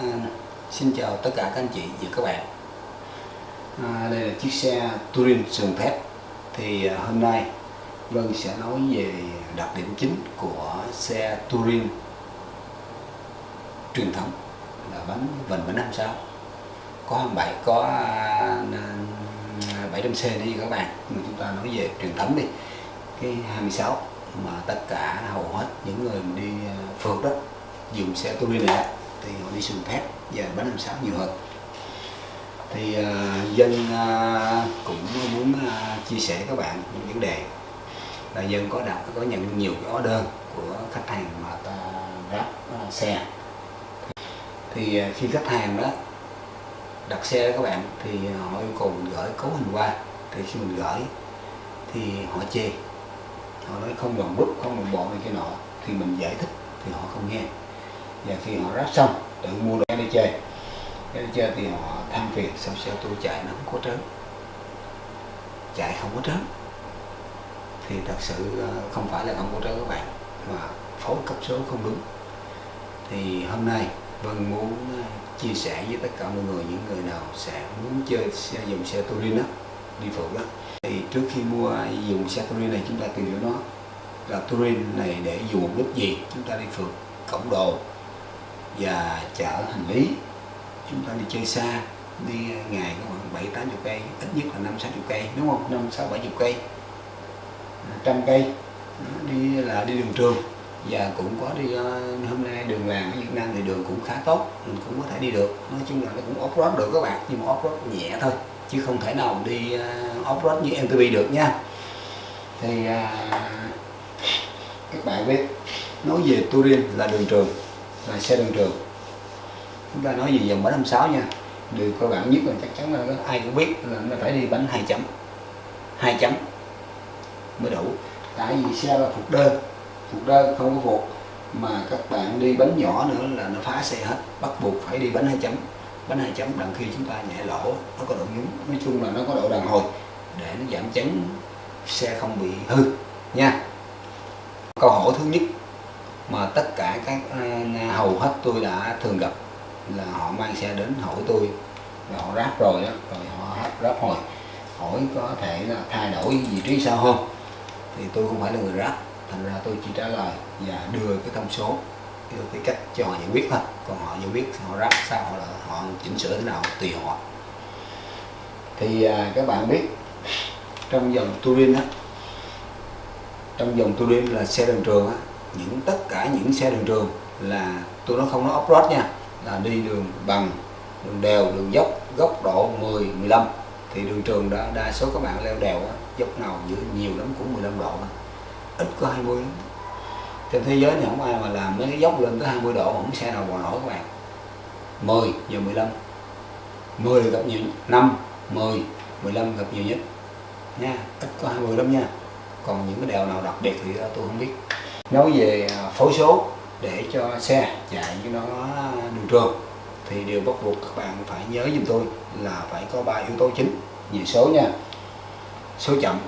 À, xin chào tất cả các anh chị và các bạn. À, Đây là chiếc xe Touring sườn thép Thì à, hôm nay Vân sẽ nói về đặc điểm chính của xe Touring truyền thống là bánh vành bánh 56 có 27 có à, 700C đi các bạn. Nhưng chúng ta nói về truyền thống đi. Cái 26 mà tất cả hầu hết những người đi à, phượt đó dùng xe Touring này thì họ đi sườn thép và bánh 56 nhiều hơn. Thì uh, dân uh, cũng muốn uh, chia sẻ các bạn những vấn đề là dân có đặt có nhận nhiều cái order của khách hàng mà ta ráp uh, xe. Thì uh, khi khách hàng đó đặt xe các bạn thì họ yêu cầu mình gửi cấu hình qua. Thì khi mình gửi thì họ chê. Họ nói không bằng bút không bằng bộ này kia nọ. Thì mình giải thích thì họ không nghe và khi họ ráp xong, tự mua đồ đi chơi. Cái đi chơi thì họ than phiền, sao xe tôi chạy nó không có trớn? Chạy không có trớn. Thì thật sự ờ, không phải là không có trớn các bạn, mà phối cấp số không đúng. Thì hôm nay Vân muốn ờ, chia sẻ với tất cả mọi người, những người nào sẽ muốn chơi xe, dùng xe Turin đó, đi phượt đó. Thì trước khi mua à, dùng xe Turin này, chúng ta tìm hiểu nó là Turin này để dùng mục đích gì, chúng ta đi phượt cổng đồ và chở hành lý. Chúng ta đi chơi xa đi ờ, ngày có khoảng bảy tám chục cây ít nhất là năm sáu chục cây đúng không? Năm sáu bảy chục cây. Ờ, trăm cây. Đi là đi đường trường. Và cũng có đi ờ, hôm nay đường làng ở Việt Nam thì đường cũng khá tốt mình cũng có thể đi được. Nói chung là nó cũng off road được các bạn nhưng mà off road nhẹ thôi chứ không thể nào đi off road như MTB được nha. Thì à, các bạn biết nói về Touring là đường trường là xe đường trường. Chúng ta nói về dòng bánh 56 nha. Điều cơ bản nhất là chắc chắn là ai cũng biết là nó phải đi bánh hai chấm. Hai chấm mới đủ. Tại vì xe là phục đơn phục đơn không có phục mà các bạn đi bánh nhỏ nữa là nó phá xe hết, bắt buộc phải đi bánh hai chấm. Bánh hai chấm đằng khi chúng ta nhẹ lỗ, nó có độ nhún. Nói chung là nó có độ đàn hồi để nó giảm chấn xe không bị hư nha. Câu hỏi thứ nhất mà tất cả các ờ, hầu hết tôi đã thường gặp là họ mang xe đến hỏi tôi và họ ráp rồi đó rồi họ ráp hồi. Hỏi có thể là thay đổi vị trí sao không? Thì tôi không phải là người ráp thành ra tôi chỉ trả lời và đưa cái thông số đưa cái cách cho họ giải quyết thôi. Còn họ giải quyết họ ráp sao họ là họ chỉnh sửa thế nào tùy họ. Thì à, các bạn biết trong dòng Touring á trong dòng Touring là xe đường trường á những tất cả những xe đường trường là tôi nó không nói off-road nha. Là đi đường bằng đường đèo đường dốc góc độ 10 15 thì đường trường đã đa số các bạn leo đèo á, dốc nào giữa nhiều lắm cũng 15 độ ít có 20 lắm. Trên thế giới này không ai mà làm mấy cái dốc lên tới 20 độ không xe nào bò nổi các bạn. 10 giờ 15 10 gặp nhiều 5 10 15 gặp nhiều nhất. Nha ít có 20 lắm nha. Còn những cái đèo nào đặc biệt thì tôi không biết nói về à, phối số để cho xe chạy cho nó đường trường thì điều bắt buộc các bạn phải nhớ giùm tôi là phải có ba yếu tố chính. Về số nha số chậm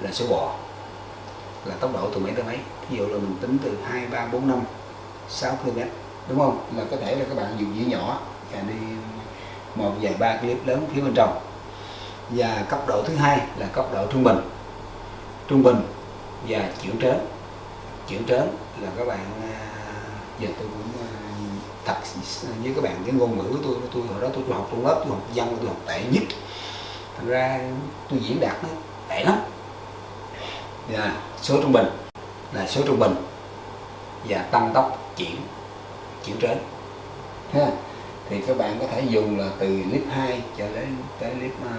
là số bò là tốc độ từ mấy tới mấy? Ví dụ là mình tính từ 2, 3, 4, 5 6 km đúng không? Là có thể là các bạn dùng dĩa nhỏ và đi một vài ba clip lớn phía bên trong. Và cấp độ thứ hai là cấp độ trung bình. Trung bình và chuyển trớn chuyển trớn là các bạn à, giờ tôi cũng à, thật với các bạn cái ngôn ngữ của tôi tôi hồi đó tôi, tôi học trong lớp tôi học văn tôi học tệ nhất. Thành ra tôi diễn đạt nó tệ lắm. Và số trung bình là số trung bình và tăng tốc chuyển chuyển trớn. Ha thì các bạn có thể dùng là từ clip 2 cho đến tới clip uh, à,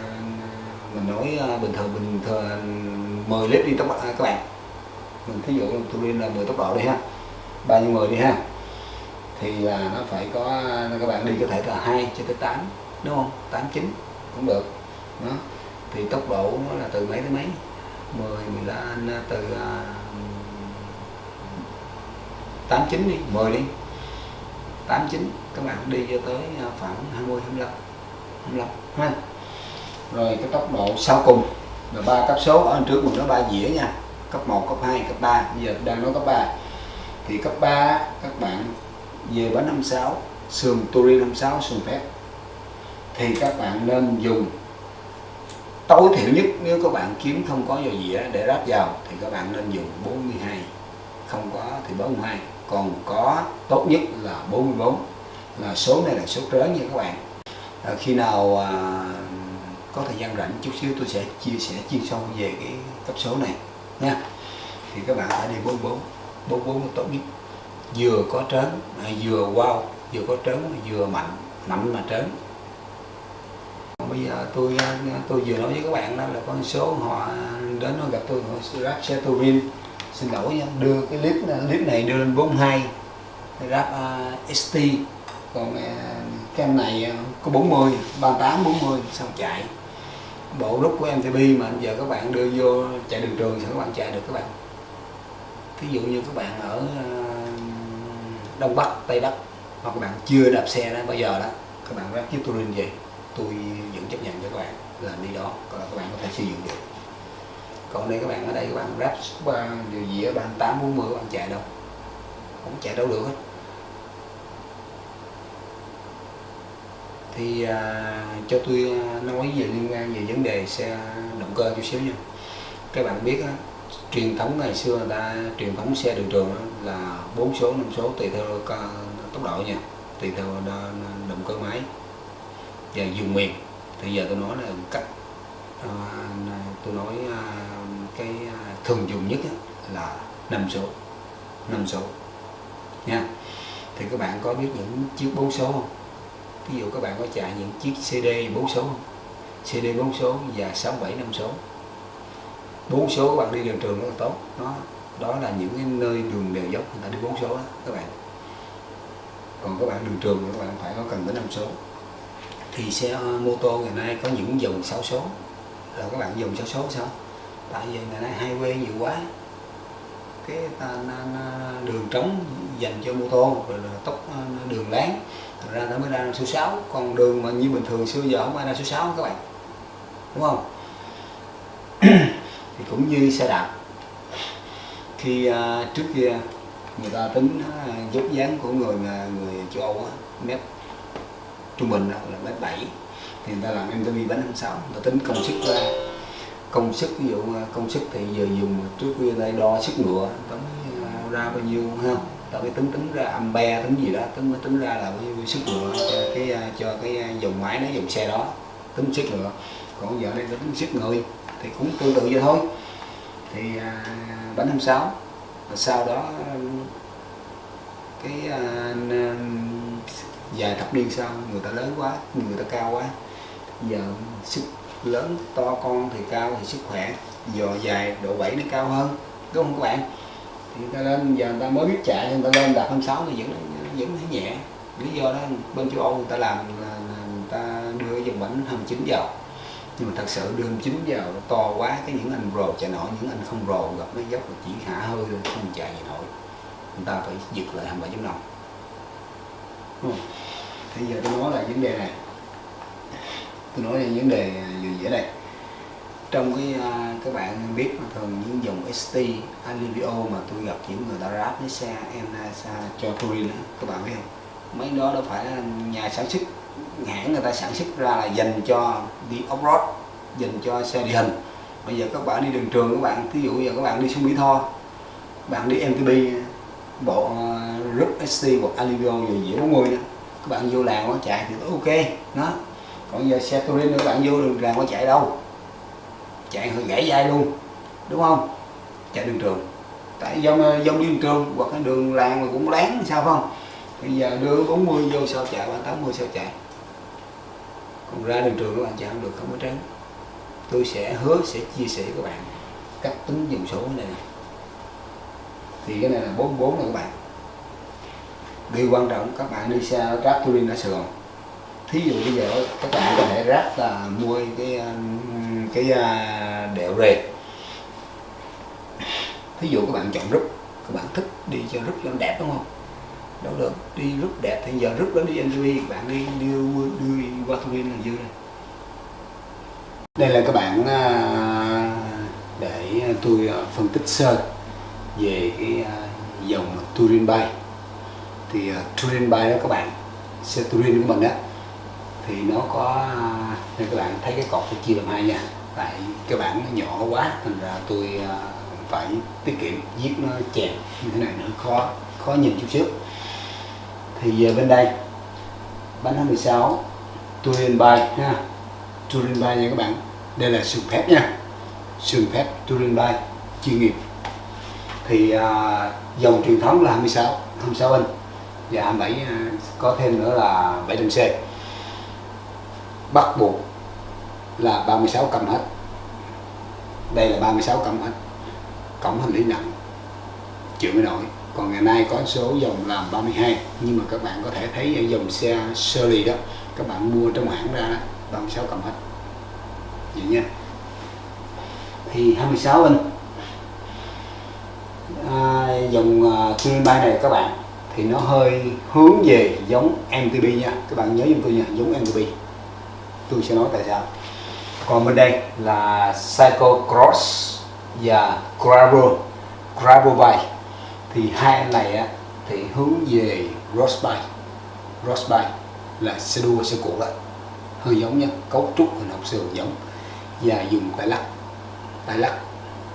mình nói uh, bình thường bình thường 10 clip đi các bạn thí dụ tôi lên là 10 tốc độ đi ha bao nhiêu 10 đi ha thì là nó phải có các bạn đi có thể là 2 cho tới 8 đúng không? 8 9 cũng được đó. Thì tốc độ nó là từ mấy tới mấy? 10 15 à, từ uh, 8 9 đi 10 đi. 8 9 các bạn đi cho tới à, khoảng 20 25 25 ha. Rồi cái tốc độ sau cùng là ba cấp số. Ở trước mình nó ba dĩa nha cấp 1 cấp 2 cấp 3 bây giờ đang nói cấp 3 thì cấp 3 các bạn về bánh 56 sườn Turin 56 sườn phép thì các bạn nên dùng tối thiểu nhất nếu các bạn kiếm không có dầu dĩa để ráp vào thì các bạn nên dùng 42 không có thì 42 còn có tốt nhất là 44 là số này là số trớn nha các bạn. À, khi nào à, có thời gian rảnh chút xíu tôi sẽ chia sẻ chuyên sâu về cái cấp số này nha. Thì các bạn phải đi 44 44 là tốt nhất. Vừa có trớn à, vừa wow vừa có trớn vừa mạnh mạnh mà trớn. Bây giờ tôi à, tôi vừa nói với các bạn đó là con số họ đến nó gặp tôi họ ráp xe xin lỗi nha đưa cái clip à, clip này đưa lên 42 ráp uh, ST còn uh, cái em này có 40 38 40 xong chạy bộ rút của MTB mà giờ các bạn đưa vô chạy đường trường thì các bạn chạy được các bạn. Ví dụ như các bạn ở ờ, Đông Bắc, Tây Bắc, hoặc các bạn chưa đạp xe đó, bây giờ đó, các bạn ráp chiếc Touring về tôi vẫn chấp nhận cho các bạn là đi đó còn các bạn có thể sử dụng được. Còn đây các bạn ở đây, các bạn ráp ba điều gì ở 38 40 các bạn chạy đâu? Không chạy đâu được hết. Thì à, cho tôi à, nói về liên quan về vấn đề xe động cơ chút xíu nha. Các bạn biết á, truyền thống ngày xưa người ta truyền thống xe đường trường là bốn số năm số tùy theo tốc độ nha tùy theo à, động cơ máy và dùng miền. Thì giờ tôi nói là cách à, tôi nói à, cái à, thường dùng nhất là năm số năm số nha. Thì các bạn có biết những chiếc bốn số không? Ví dụ các bạn có chạy những chiếc CD 4 số không? CD 4 số và 6, 7, 5 số. 4 số các bạn đi đường trường rất là tốt. Đó đó là những cái nơi đường đều dốc người ta đi 4 số đó các bạn. Còn các bạn đường trường các bạn phải có cần tới 5 số. Thì xe mô tô ngày nay có những dòng 6 số. Là các bạn dùng 6 số sao? Tại vì ngày nay highway nhiều quá. Cái đường trống dành cho mô tô rồi là tốc đường láng ra nó mới ra số 6 còn đường mà như bình thường xưa giờ không ai ra số 6 các bạn. Đúng không? Thì cũng như xe đạp. Khi à, trước kia người ta tính à, uh, dốc dáng của người người châu Âu á, mét trung bình là mét 7 thì người ta làm MTB bánh 26 người ta tính công sức ra công sức ví dụ à, công sức thì giờ dùng trước kia đây đo sức ngựa tấm ra bao nhiêu không? Tao mới tính tính ra ampe tính gì đó tính mới tính ra là bao nhiêu sức ngựa cho cái à, cho cái à, dòng máy nó dùng xe đó tính sức ngựa còn giờ đây tính sức người thì cũng tương tự vậy thôi. Thì à, bánh 26 và sau đó cái à, vài thập niên sau người ta lớn quá người ta cao quá. Giờ sức lớn to con thì cao thì sức khỏe dò dài độ bảy nó cao hơn đúng không các bạn? Thì ta lên giờ người ta mới biết chạy người ta lên đạp 26 thì vẫn vẫn thấy nhẹ. Lý do đó bên châu Âu người ta làm là, là người ta đưa dòng bánh 29 vào nhưng mà thật sự đưa 29 vào nó to quá cái những anh rồ chạy nổi những anh không rồ gặp nó dốc là chỉ hạ hơi thôi không chạy gì nổi. Người ta phải giật lại 27 năm thì giờ tôi nói là vấn đề này. Tôi nói là vấn đề vừa dễ đây trong cái uh, các bạn biết thường những dòng ST Alivio mà tôi gặp những người ta ráp với xe Enasa à, cho Touring đó, các bạn biết không? Mấy đó đâu phải là nhà sản xuất hãng người ta sản xuất ra là dành cho đi off-road dành cho xe địa hình. Bây giờ các bạn đi đường trường các bạn ví dụ giờ các bạn đi xuống Mỹ Tho bạn đi MTB bộ à, uh, ST hoặc Alivio rồi dĩa 40 đó các bạn vô làng có chạy thì ok nó. Còn giờ xe touring các bạn vô đường làng có chạy đâu chạy hơi gãy dây luôn, đúng không? Chạy đường trường. Tại do dông đi đường trường, hoặc cái đường làng mà cũng lén sao không? Bây giờ đưa 40 vô sao chạy, ba 80 sao chạy? Còn ra đường trường các bạn chạy không được, không có tránh. Tôi sẽ hứa sẽ chia sẻ với các bạn cách tính dùng số này. Thì cái này là 44 này các bạn. Điều quan trọng, các bạn đi xe ráp touring ở Sài Gòn. Thí dụ bây giờ các bạn có thể ráp là mua cái ờ, cái ờ, đều đẹo rề. Thí dụ các bạn chọn rút, các bạn thích đi cho rút cho đẹp đúng không? Đâu được đi rút đẹp, thì giờ rút đó đi NTV bạn đi đưa đưa qua touring là dư đây đây là các bạn à, để tôi à, phân tích sơ về cái à, dòng Turin bay. Thì Turin bay đó các bạn, xe Turin của mình á, thì nó có nên các bạn thấy cái cột nó chia làm hai nha tại cái bản nó nhỏ quá thành ra tôi à, phải tiết kiệm viết nó chèn như thế này nữa khó khó nhìn chút xíu. Thì giờ bên đây bánh 26 Turin bay ha Turin bay nha các bạn. Đây là sườn thép nha sườn thép Turin bay chuyên nghiệp. Thì à, dòng truyền thống là 26 26 inch và 27 à, có thêm nữa là 700C bắt buộc là 36 cầm hết. Đây là 36 cầm hết. Cổng hành lý nặng chịu mới nổi. Còn ngày nay có số dòng làm 32 nhưng mà các bạn có thể thấy ở dòng xe Surly đó các bạn mua trong hãng ra 36 cầm hết. Vậy nha. Thì 26 inch à, dòng à, uh, Bay này các bạn thì nó hơi hướng về giống MTB nha. Các bạn nhớ giùm tôi nha giống MTB tôi sẽ nói tại sao còn bên đây là Cycle Cross và Gravel Gravel Bike thì hai anh này á, thì hướng về Road Bike Road Bike là xe đua xe cũ đó hơi giống nhau cấu trúc hình học sườn giống. Và dùng tay lắc. Tay lắc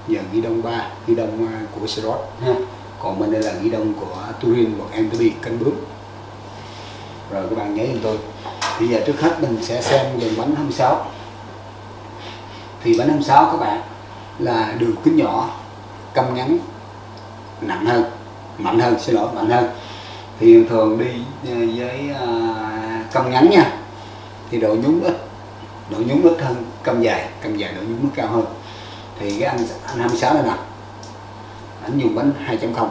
giờ ghi đông Ba ghi đông à, của của road ha. Còn bên đây là ghi đông của Turin hoặc MTB cân bướm rồi các bạn nhớ giùm tôi. Bây giờ trước hết mình sẽ xem dòng bánh 26 thì bánh 26 các bạn là đường kính nhỏ câm ngắn nặng hơn mạnh hơn xin lỗi mạnh hơn. Thì thường đi à, với à, uh, câm ngắn nha thì độ nhún ít độ nhún ít hơn câm dài câm dài độ nhún nó cao hơn. Thì cái anh anh 26 này nè anh dùng bánh 2.0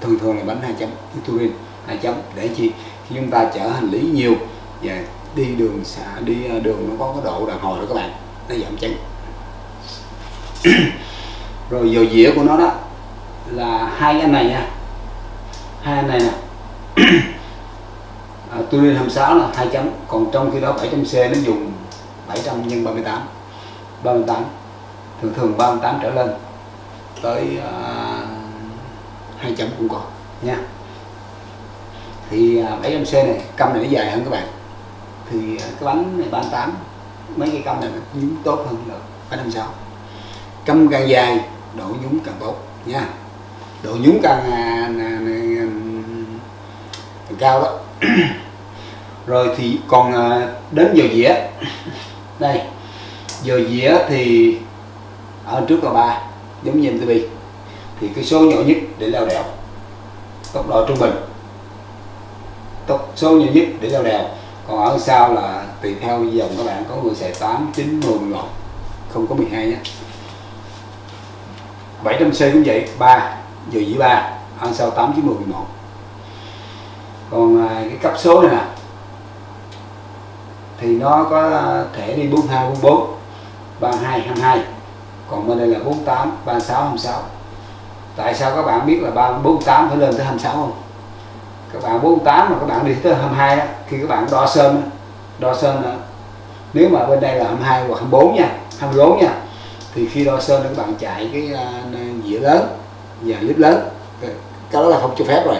thường thường là bánh 2 chấm Turin 2 chấm để chi? Khi chúng ta chở hành lý nhiều và đi đường xả đi à, đường nó có cái độ đàn hồi đó các bạn nó giảm chấn rồi dầu dĩa của nó đó là hai anh này nha. Hai anh này nè. À, Turin 26 là hai chấm còn trong khi đó 700 C nó dùng 700 nhân 38 38 thường thường 38 trở lên tới à, uh, 2 chấm cũng còn nha. Thì à, uh, 700 C này căm này nó dài hơn các bạn. Thì uh, cái bánh này 38 mấy cái căm này nó tốt hơn là 756 câm càng dài độ nhúng càng tốt nha. Độ nhúng càng, à, à, càng cao đó. Rồi thì còn à, đến giờ dĩa. Đây giờ dĩa thì ở trước là ba giống như MTB thì cái số nhỏ nhất để leo đèo tốc độ trung bình. Tốc số nhỏ nhất để leo đèo. Còn ở sau là tùy theo dòng các bạn có người xài 8, 9, 10, 11 không có 12 nhé. 700C cũng vậy 3 giờ dĩ 3 ăn sau 8, 9, 10, 11 còn à, cái cấp số này nè thì nó có thể đi 42, 44 32, 22 còn bên đây là 48, 36, 26 tại sao các bạn biết là 48 phải lên tới 26 không? Các bạn 48 mà các bạn đi tới 22 đó khi các bạn đo sơn đo sơn nếu mà bên đây là 22 hoặc 24 nha 24 nha thì khi đo sơn các bạn chạy cái à, dĩa lớn và clip lớn. Cái đó là không cho phép rồi.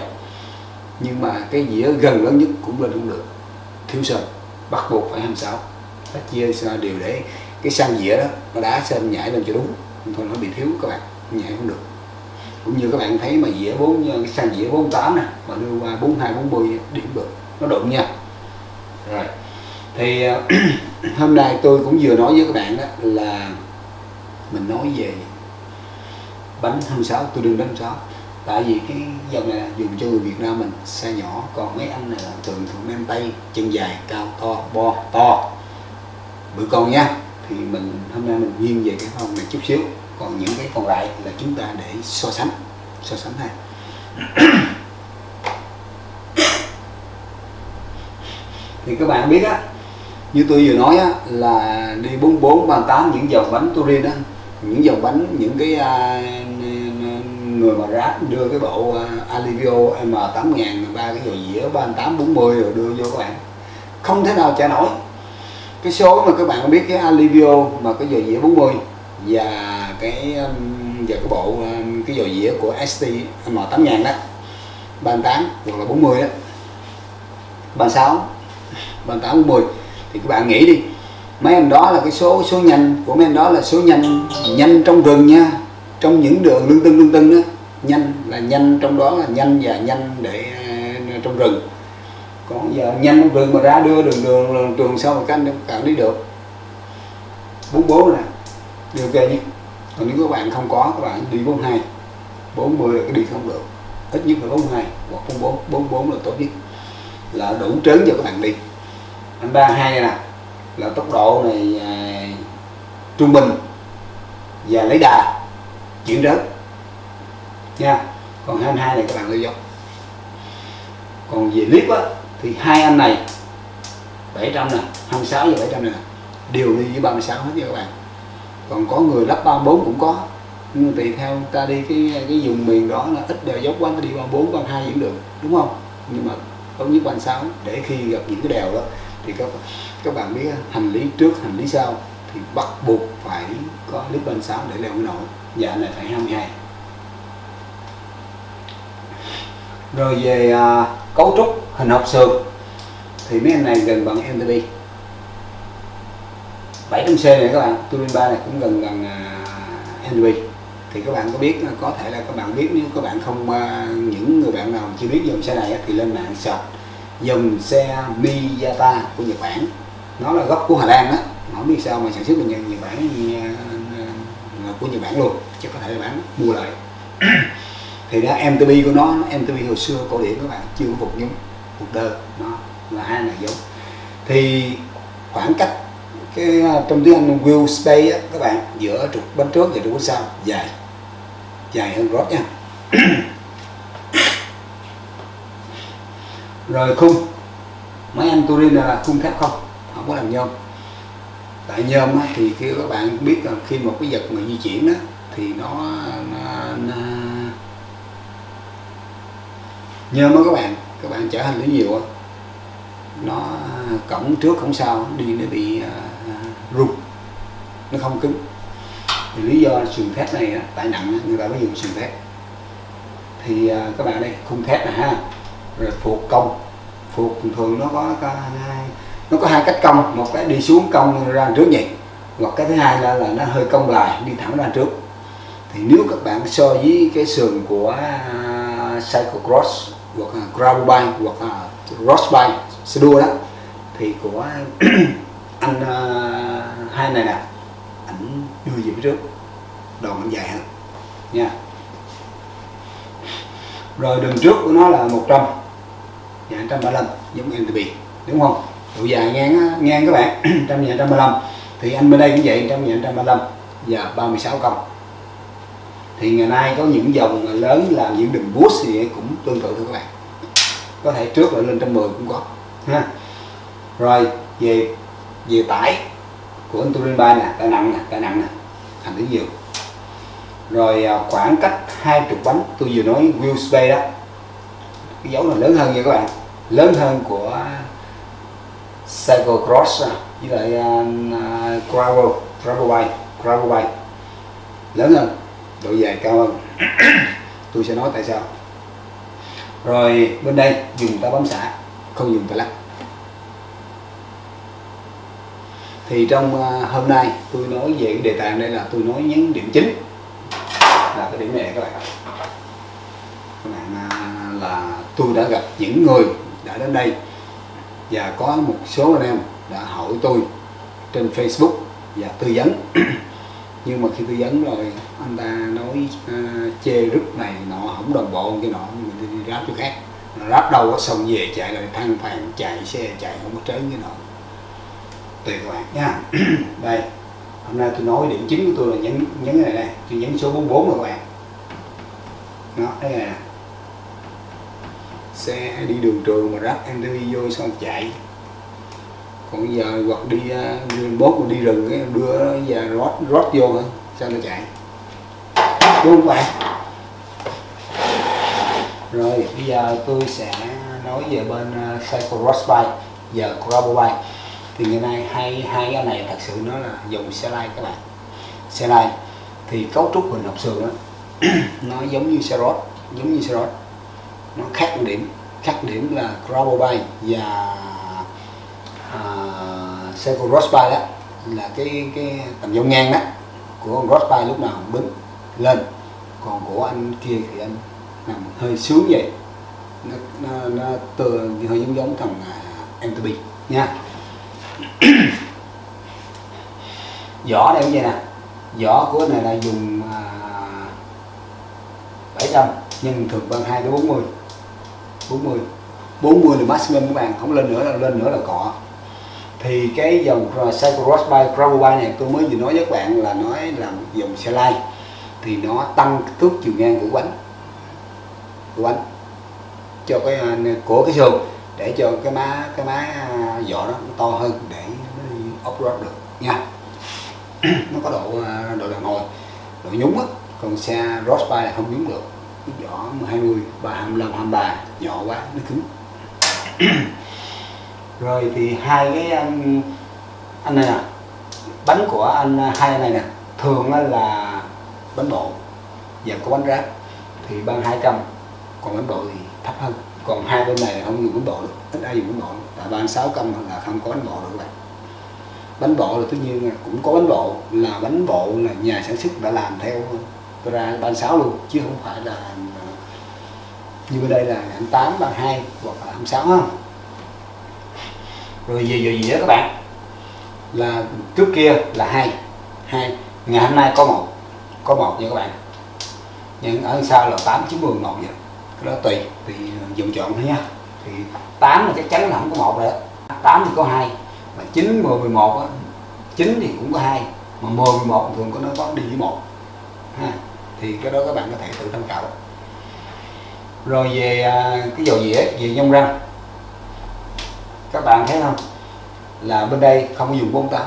Nhưng mà cái dĩa gần lớn nhất cũng lên không được. Thiếu sơn, bắt buộc phải 26 phải chia đều để cái sang dĩa đó, nó đá sơn nhảy lên cho đúng. Thôi, nó bị thiếu các bạn, nhảy không được. Cũng như các bạn thấy mà dĩa bốn à, cái sang dĩa 48 nè, mà đưa qua 42 40 điểm được. Nó đụng nha. Rồi. Thì à, hôm nay tôi cũng vừa nói với các bạn đó là mình nói về bánh 26 tôi đừng đánh 26 tại vì cái dòng này dùng cho người Việt Nam mình xe nhỏ, còn mấy anh này là thường thường nam tay, chân dài, cao, to, bo, to. Bự con nha, thì mình, hôm nay mình nghiêng về cái phong này chút xíu. Còn những cái còn lại là chúng ta để so sánh so sánh ha. Thì các bạn biết á, như tôi vừa nói á, là đi 44 38 những dòng bánh Turin á những dòng bánh những cái uh, người mà ráp đưa cái bộ à, Alivio M8000 ba cái dồi dĩa 3840 rồi đưa vô các bạn. Không thể nào trả nổi. Cái số mà các bạn biết cái Alivio mà cái dồi dĩa 40 và cái um, và cái bộ um, cái dồi dĩa của ST M8000 đó 38 hoặc là 40 đó. 36 38 40 thì các bạn nghĩ đi mấy em đó là cái số số nhanh. Của mấy em đó là số nhanh. Nhanh trong rừng nha. Trong những đường lưng tưng lưng tưng đó nhanh là nhanh trong đó là nhanh và nhanh để ờ, trong rừng. Còn giờ nhanh trong rừng mà ra đưa đường đường, đường đường sau mà các anh cạn đi được. 44 nè. Điều ok nhé còn nếu các bạn không có các bạn đi 42 40 là cái đi không được. Ít nhất là 42 hoặc 44 44 là tốt nhất. Là đủ trớn cho các bạn đi. Anh 32 này nè là tốc độ này à, trung bình và lấy đà chuyển rớt nha còn 22 này các bạn lưu dốc còn về clip á thì hai anh này 700 nè 26 và 700 này nè đều đi với 36 hết nha các bạn. Còn có người lắp 34 cũng có. Nhưng tùy theo ta đi cái cái vùng miền đó là ít đèo dốc quá ta đi 34 32 vẫn được đúng không? Nhưng mà tốt nhất 36 để khi gặp những cái đèo đó thì các các bạn biết hành lý trước hành lý sau thì bắt buộc phải có clip 36 để leo cái nổi. Dạ này phải 22 rồi về à, cấu trúc hình học sườn thì mấy anh này gần bằng MTB 700C này các bạn Turin 3 này cũng gần gần uh, MTB thì các bạn có biết có thể là các bạn biết nếu các bạn không uh, những người bạn nào chưa biết dòng xe này thì lên mạng search dòng xe Miyata của Nhật Bản. Nó là gốc của Hà Lan đó không biết sao mà sản xuất mình Nhật Bản của Nhật Bản luôn. Chứ có thể là bán mua lại. Thì đó MTB của nó MTB hồi xưa cổ điển các bạn chưa có phục giống phục đơ nó là hai này giống. Thì khoảng cách cái trong tiếng Anh wheel space á, các bạn giữa trục bánh trước và trục bánh sau dài dài hơn rót nha. rồi khung. Máy anh Turin là khung thép không? Không có làm nhôm. Tại nhôm á, thì khi các bạn biết là khi một cái vật mà di chuyển đó thì nó, nó, nó nhôm đó các bạn. Các bạn chở hành lý nhiều nó cổng trước cổng sau đi nó bị uh, rung. Nó không cứng. Thì lý do sườn thép này tại nặng người ta mới dùng sườn thép. Thì uh, các bạn đây khung thép này ha rồi phục công. Phục thường nó có hai nó có hai cách công, một cái đi xuống công ra trước vậy hoặc cái thứ hai là, là nó hơi cong lại đi thẳng ra trước. Thì nếu các bạn so với cái sườn của uh, cyclocross hoặc là gravel bike hoặc là cross bike xe đua đó thì của anh uh, hai này nè ảnh đưa về phía trước. Đòn ảnh dài hơn nha. Rồi đường trước của nó là 100 và 135 giống MTB đúng không? Độ dài ngang ngang các bạn 100 và 135 thì anh bên đây cũng vậy 100 và 135 và 36 công thì ngày nay có những dòng lớn làm những đường boost thì cũng tương tự thôi các bạn. Có thể trước là lên trăm mười cũng có, ha. Rồi, về về tải của anh Turin 3 nè tải nặng nè tải nặng nè, thành thứ nhiều. Rồi à, khoảng cách hai trục bánh, tôi vừa nói wheel space đó. Cái dấu là lớn hơn nha các bạn lớn hơn của cyclocross với lại uh, gravel gravel bike gravel bike lớn hơn độ dài cao hơn. Tôi sẽ nói tại sao. Rồi bên đây dùng ta bấm xả không dùng ta lắc thì trong uh, hôm nay tôi nói về cái đề tài đây là tôi nói nhấn điểm chính. Là cái điểm này các bạn các bạn uh, là tôi đã gặp những người đã đến đây. Và có một số anh em đã hỏi tôi trên Facebook và tư vấn. Nhưng mà khi tư vấn rồi anh ta nói uh, chê rứt này nọ không đồng bộ cái nọ mình đi ráp chỗ khác. Ráp đâu có xong về chạy lại thăng phàn chạy xe chạy không có trớn cái nọ. Tùy các bạn nha. Đây hôm nay tôi nói điểm chính của tôi là nhấn nhấn cái này đây. Tôi nhấn số 44 rồi các bạn. Đó đây nè xe đi đường trường mà ráp đi vô xong chạy. Còn giờ hoặc đi uh, bốt mà đi rừng cái đưa và rót rót vô thôi sao nó chạy? Đúng không bạn? Rồi bây giờ tôi sẽ nói về bên à, uh, cycle cross bike giờ gravel bike thì ngày nay hai hai cái này thật sự nó là dùng xe lai các bạn. Xe lai thì cấu trúc hình học sườn đó nó giống như xe rót giống như xe rót nó khác một điểm khác điểm là Gravel và uh, Seiko Cross đó là cái cái tầm dông ngang đó của con lúc nào cũng đứng lên. Còn của anh kia thì anh nằm hơi sướng vậy. Nó nó, nó từ hơi giống giống thằng à, uh, MTB nha. Vỏ đây cũng vậy nè. Vỏ của này là dùng uh, 700 nhưng thường bằng 2 tới 40 40 40 là maximum các bạn không lên nữa là lên nữa là cọ. Thì cái dòng Cycle by Gravel Bike này tôi mới vừa nói với các bạn là nói là dòng xe lai thì nó tăng thước chiều ngang của bánh. Của bánh. Cho cái à, của cái sườn để cho cái má cái má à, vỏ nó to hơn để nó đi off road được nha. Nó có độ à, độ đàn hồi độ nhúng á. Còn xe Ross Bike là không nhúng được. Vỏ 20 ba 25 23 nhỏ quá nó cứng. Rồi thì hai cái anh, anh này nè bánh của anh uh, hai anh này nè thường là bánh bộ và có bánh ráp. Thì ban 200 còn bánh bộ thì thấp hơn. Còn hai bên này không dùng bánh bộ được ít ai dùng bánh bộ tại ban sáu cân là không có bánh bộ được vậy bánh bộ là tất nhiên là cũng có bánh bộ là bánh bộ là nhà sản xuất đã làm theo ra ban sáu luôn chứ không phải là như bên đây là anh 8 bằng 2 hoặc là 26 không rồi gì gì gì đó các bạn? Là trước kia là hai hai, ngày hôm nay có một có một nha các bạn. Nhưng ở sau là 8 9 10 một vậy cái đó tùy tùy dùng chọn thôi nha. Thì 8 là chắc chắn là không có một rồi đó. 8 thì có hai, mà 9 10 11 á 9 thì cũng có hai, mà 10 11 thường có nó có đi với một. Ha, thì cái đó các bạn có thể tự tham khảo rồi về à, cái dầu dĩa, về nhông răng. Các bạn thấy không? Là bên đây không có dùng 48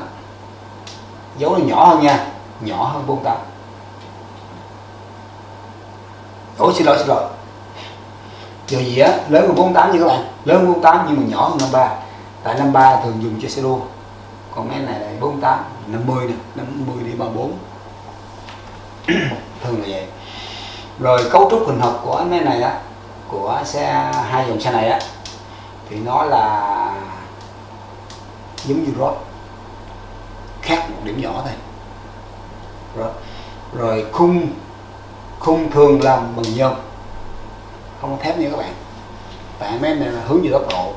dấu nó nhỏ hơn nha, nhỏ hơn 48 Ủa, xin lỗi xin lỗi. Dầu dĩa lớn hơn 48 như các bạn. Lớn hơn 48 nhưng mà nhỏ hơn 53 tại 53 thường dùng cho xe đua. Còn cái này là 48 50 nè 50 đi 34 thường là vậy rồi cấu trúc hình học của cái này á, của xe hai dòng xe này á, thì nó là giống như rod, khác một điểm nhỏ thôi. Rồi rồi khung khung thường làm bằng nhôm. Không thép nha các bạn. Tại mấy này là hướng về tốc độ,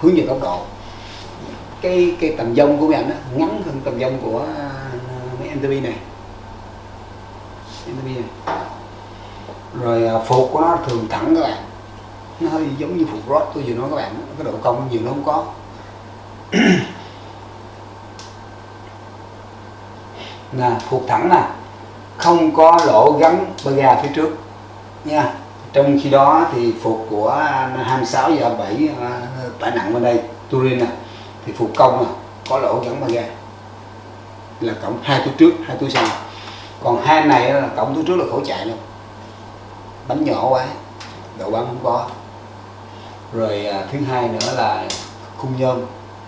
hướng về tốc độ. Cái cái tầm dông của bạn anh ngắn hơn tầm dông của à, mấy MTB này. MTB này rồi phục của nó thường thẳng các bạn. Nó hơi giống như phục rod tôi vừa nói các bạn. Cái độ cong nhiều nó không có. Nè, phục thẳng nè. Không có lỗ gắn bơ ga phía trước, nha. Trong khi đó thì phục của 26 và 7 à, tải nặng bên đây, Turin nè. Thì phục công nè, có lỗ gắn bơ ga là cộng hai túi trước, hai túi sau. Còn hai này là cộng túi trước là khổ chạy luôn bánh nhỏ quá độ bắn không có. Rồi à, thứ hai nữa là khung nhôm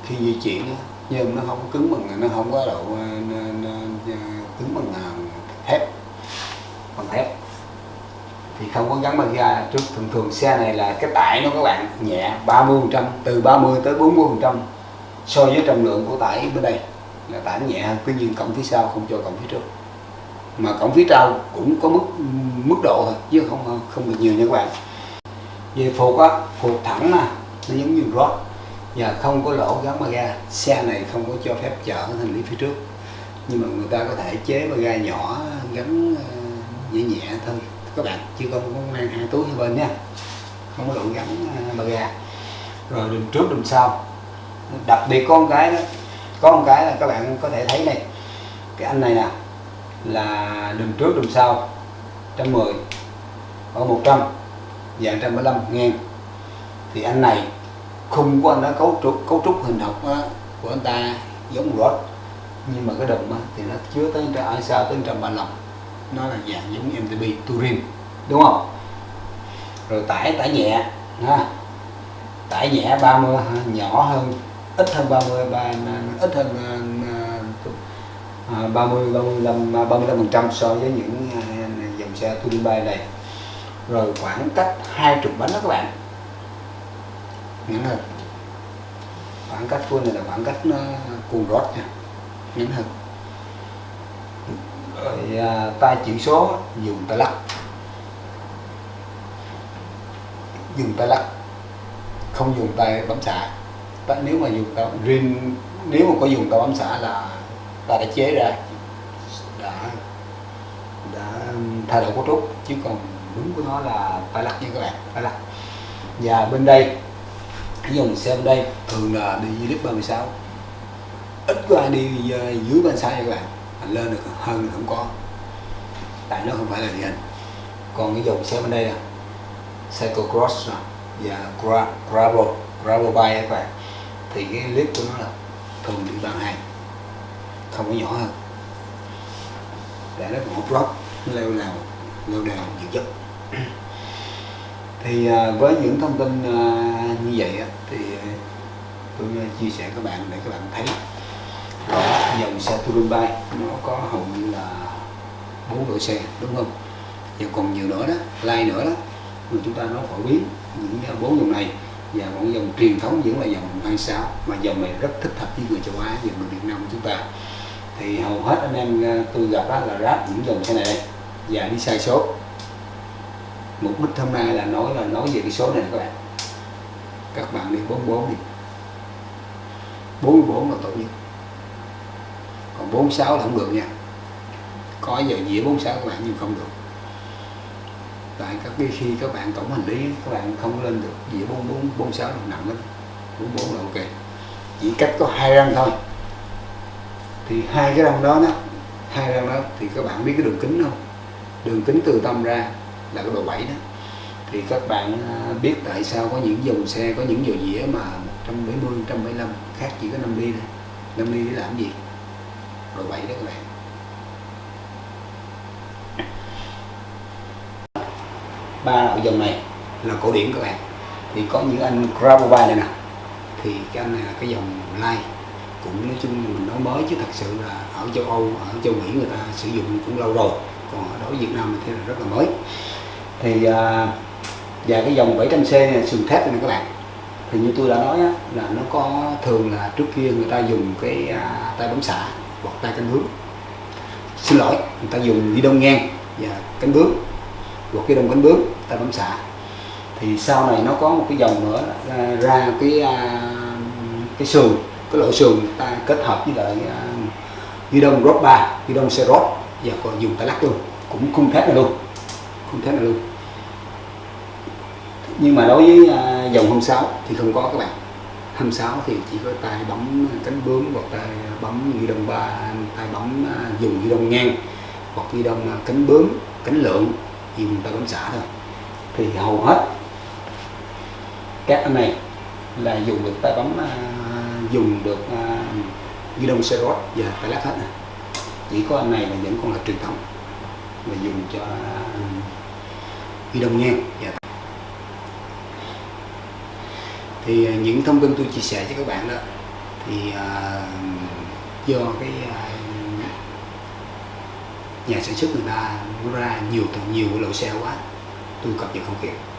khi di chuyển nhôm nó không cứng bằng nó không có độ à, à, cứng bằng à, thép bằng thép. Thì không có gắn bằng ga trước. Thường thường xe này là cái tải nó các bạn nhẹ 30 trăm từ 30 tới 40 trăm so với trọng lượng của tải bên đây là tải nhẹ hơn. Tuy nhiên cổng phía sau không cho cổng phía trước mà cổng phía sau cũng có mức mức độ thôi, chứ không không được nhiều nha các bạn. Về phục á, phục thẳng nè nó giống như rót và không có lỗ gắn mà ga, xe này không có cho phép chở hành lý phía trước. Nhưng mà người ta có thể chế mà ga nhỏ gắn ờ, nhẹ nhẹ thôi. Các bạn, chứ không có mang hai túi hai bên nha. Không có lỗ gắn ờ, mà ga. Rồi đường trước, đường sau. Đặc biệt con cái đó có một cái là các bạn có thể thấy này. Cái anh này nè là đường trước đường sau 110 ở 100 và 175 ngàn thì anh này khung của anh nó cấu trúc cấu trúc hình học đó, của anh ta giống rod nhưng mà cái đồng đó, thì nó chứa tới ở à, sau tới 135 nó là dạng giống MTB Turin đúng không? Rồi tải tải nhẹ ha. Tải nhẹ 30 nhỏ hơn ít hơn 30 ba, ít hơn à, 30 35 35 phần trăm so với những à, dòng xe Turin bay này. Rồi khoảng cách hai trục bánh đó các bạn. Những hơn khoảng cách của này là khoảng cách nó cuồng rót nha. Những hơn rồi à, tay chỉ số dùng tay lắc. Dùng tay lắc. Không dùng tay bấm xạ nếu mà dùng tay riêng nếu mà có dùng tay bấm xạ là ta đã chế ra. Đã đã thay đổi cấu trúc chứ còn đúng của nó là tay lắc nha các bạn tay lắc và bên đây cái dòng xe bên đây thường là đi clip 36 ít có ai đi ờ, dưới 36 nha các bạn. Mà lên được hơn thì không có. Tại nó không phải là địa hình. Còn cái dòng xe bên đây là cyclocross nè và gra, gravel gravel bike các bạn. Thì cái clip của nó là thường đi bằng hai không có nhỏ hơn. Để nó còn hút rock leo nào leo đèo nhiều chất. Thì à, với những thông tin à, như vậy á, thì tôi à, chia sẻ các bạn để các bạn thấy. Rõ dòng xe touring bike nó có hầu như là bốn loại xe đúng không? Và còn nhiều nữa đó like nữa đó mà chúng ta nó phổ biến những bốn dòng này và một dòng truyền thống vẫn là dòng 26 mà dòng này rất thích hợp với người châu Á và người Việt Nam của chúng ta. Thì hầu hết anh em à, tôi gặp đó là ráp những dòng xe này đây. Và đi sai số. Mục đích hôm nay là nói là nói về cái số này các bạn. Các bạn đi 44 đi. 44 là tốt nhất còn 46 là không được nha. Có giờ dĩa 46 các bạn nhưng không được tại các cái khi các bạn tổng hành lý, các bạn không lên được dĩa 44 46 là nặng lắm 44 là ok. Chỉ cách có hai răng thôi. Thì hai cái răng đó đó, hai răng đó thì các bạn biết cái đường kính không? Đường kính từ tâm ra là cái độ 7 đó. Thì các bạn à, biết tại sao có những dòng xe, có những dầu dĩa mà 170 175 khác chỉ có 5 ly thôi. 5 ly để làm gì? Độ 7 đó các bạn. Ba loại dòng này là cổ điển các bạn. Thì có những anh Grabovai này nè. Thì cái anh này là cái dòng light cũng nói chung mình nói mới chứ thật sự là ở châu Âu ở châu Mỹ người ta sử dụng cũng lâu rồi. Còn ở đối Việt Nam thì là rất là mới. Thì à, và cái dòng 700C này sườn thép này các bạn. Thì như tôi đã nói á, là nó có thường là trước kia người ta dùng cái à, tay bấm xả hoặc tay cánh bướm xin lỗi người ta dùng ghi đông ngang và cánh bướm hoặc cái đông cánh bướm ta bấm xả thì sau này nó có một cái dòng nữa ra, ra cái à, cái sườn cái loại sườn ta kết hợp với lại à, ghi đông rốt 3 ghi đông xe rốt và còn dùng tay lắc luôn. Cũng khung thép này luôn khung thép này luôn. Nhưng mà đối với à, dòng dòng 26 thì không có các bạn. 26 thì chỉ có tay bấm cánh bướm hoặc tay bấm ghi đông ba tay bấm dùng ghi đông ngang hoặc ghi đông cánh bướm cánh lượng thì chúng ta cũng xả thôi thì hầu hết các anh này là dùng được tay bấm à, dùng được à, ghi đông rốt và tay lắc hết này. chỉ có anh này là những con là truyền thống mà dùng cho à, ghi đông nghe và dạ. thì những thông tin tôi chia sẻ cho các bạn đó thì uh, do cái uh, nhà sản xuất người ta ra nhiều nhiều lỗi xe quá, tôi cập nhật không kịp.